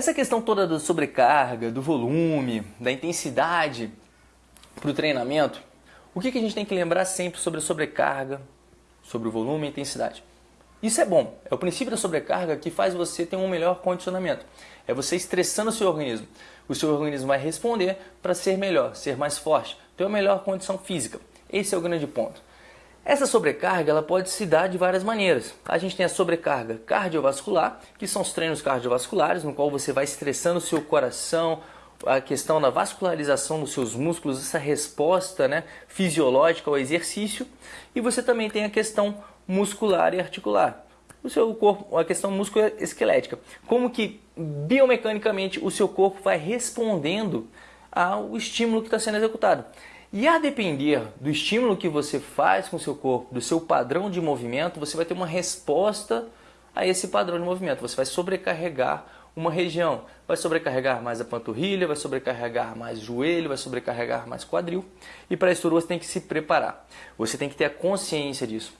Essa questão toda da sobrecarga, do volume, da intensidade para o treinamento, o que, que a gente tem que lembrar sempre sobre a sobrecarga, sobre o volume e a intensidade? Isso é bom, é o princípio da sobrecarga que faz você ter um melhor condicionamento. É você estressando o seu organismo. O seu organismo vai responder para ser melhor, ser mais forte, ter uma melhor condição física. Esse é o grande ponto. Essa sobrecarga ela pode se dar de várias maneiras. A gente tem a sobrecarga cardiovascular, que são os treinos cardiovasculares, no qual você vai estressando o seu coração, a questão da vascularização dos seus músculos, essa resposta né, fisiológica ao exercício. E você também tem a questão muscular e articular, o seu corpo, a questão musculoesquelética. Como que biomecanicamente o seu corpo vai respondendo ao estímulo que está sendo executado. E a depender do estímulo que você faz com o seu corpo, do seu padrão de movimento, você vai ter uma resposta a esse padrão de movimento. Você vai sobrecarregar uma região, vai sobrecarregar mais a panturrilha, vai sobrecarregar mais o joelho, vai sobrecarregar mais quadril. E para isso tudo você tem que se preparar. Você tem que ter a consciência disso.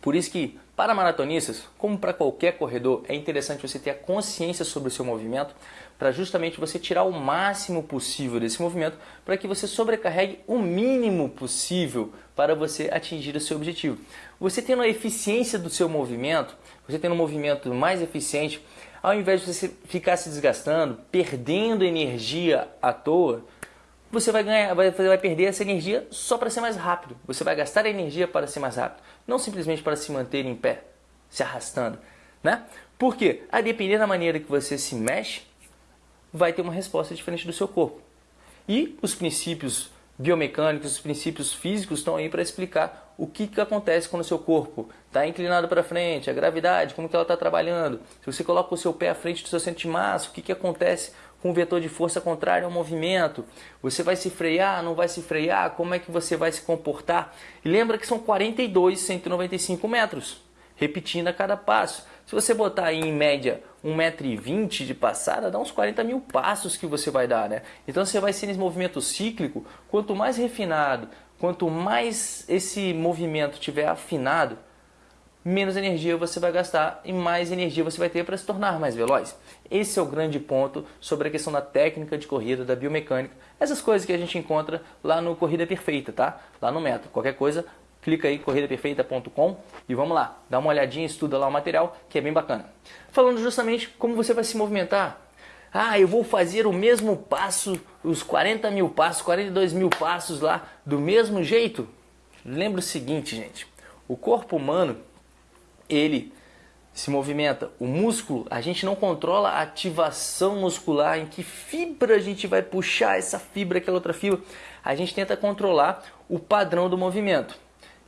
Por isso que para maratonistas, como para qualquer corredor, é interessante você ter a consciência sobre o seu movimento para justamente você tirar o máximo possível desse movimento para que você sobrecarregue o mínimo possível para você atingir o seu objetivo. Você tendo a eficiência do seu movimento, você tendo um movimento mais eficiente, ao invés de você ficar se desgastando, perdendo energia à toa, você vai ganhar, vai, vai perder essa energia só para ser mais rápido. Você vai gastar energia para ser mais rápido, não simplesmente para se manter em pé, se arrastando, né? Porque a depender da maneira que você se mexe, vai ter uma resposta diferente do seu corpo. E os princípios biomecânicos, os princípios físicos estão aí para explicar o que, que acontece quando o seu corpo está inclinado para frente, a gravidade, como que ela está trabalhando. Se você coloca o seu pé à frente do seu centro de massa, o que, que acontece com vetor de força contrário ao movimento. Você vai se frear, não vai se frear, como é que você vai se comportar? E lembra que são 42, 195 metros, repetindo a cada passo. Se você botar aí em média 1,20m de passada, dá uns 40 mil passos que você vai dar, né? Então você vai ser nesse movimento cíclico, quanto mais refinado, quanto mais esse movimento tiver afinado, menos energia você vai gastar e mais energia você vai ter para se tornar mais veloz. Esse é o grande ponto sobre a questão da técnica de corrida, da biomecânica, essas coisas que a gente encontra lá no Corrida Perfeita, tá? Lá no método. Qualquer coisa, clica aí corridaperfeita.com e vamos lá, dá uma olhadinha, estuda lá o material, que é bem bacana. Falando justamente como você vai se movimentar. Ah, eu vou fazer o mesmo passo, os 40 mil passos, 42 mil passos lá, do mesmo jeito? Lembra o seguinte, gente, o corpo humano ele se movimenta. O músculo, a gente não controla a ativação muscular, em que fibra a gente vai puxar essa fibra, aquela outra fibra. A gente tenta controlar o padrão do movimento.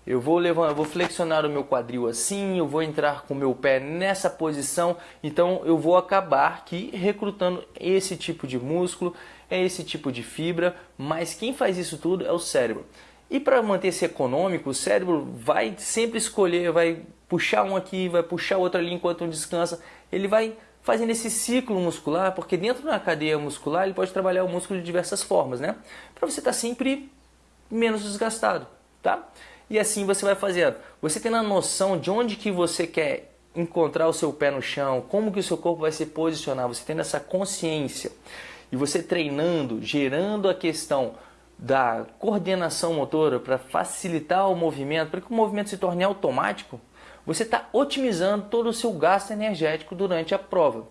Eu vou levar, eu vou flexionar o meu quadril assim, eu vou entrar com o meu pé nessa posição, então eu vou acabar aqui recrutando esse tipo de músculo, é esse tipo de fibra, mas quem faz isso tudo é o cérebro. E para manter-se econômico, o cérebro vai sempre escolher, vai puxar um aqui, vai puxar outro ali enquanto um descansa. Ele vai fazendo esse ciclo muscular, porque dentro da cadeia muscular ele pode trabalhar o músculo de diversas formas, né? Para você estar tá sempre menos desgastado, tá? E assim você vai fazendo. Você tendo a noção de onde que você quer encontrar o seu pé no chão, como que o seu corpo vai se posicionar, você tendo essa consciência e você treinando, gerando a questão da coordenação motora para facilitar o movimento, para que o movimento se torne automático, você está otimizando todo o seu gasto energético durante a prova.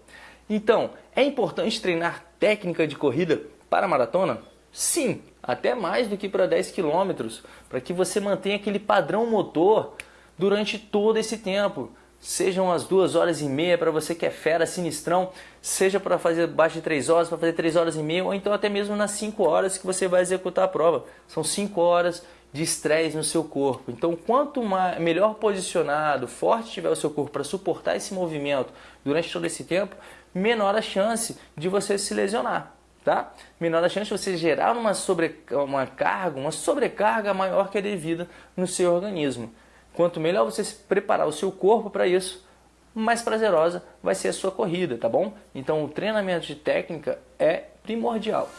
Então, é importante treinar técnica de corrida para maratona? Sim, até mais do que para 10 km, para que você mantenha aquele padrão motor durante todo esse tempo. Sejam as duas horas e meia para você que é fera, sinistrão, seja para fazer abaixo de 3 horas, para fazer 3 horas e meia, ou então até mesmo nas 5 horas que você vai executar a prova. São 5 horas de estresse no seu corpo. Então, quanto melhor posicionado, forte tiver o seu corpo para suportar esse movimento durante todo esse tempo, menor a chance de você se lesionar. Tá? Menor a chance de você gerar uma, sobre, uma carga, uma sobrecarga maior que a devida no seu organismo. Quanto melhor você preparar o seu corpo para isso, mais prazerosa vai ser a sua corrida, tá bom? Então o treinamento de técnica é primordial.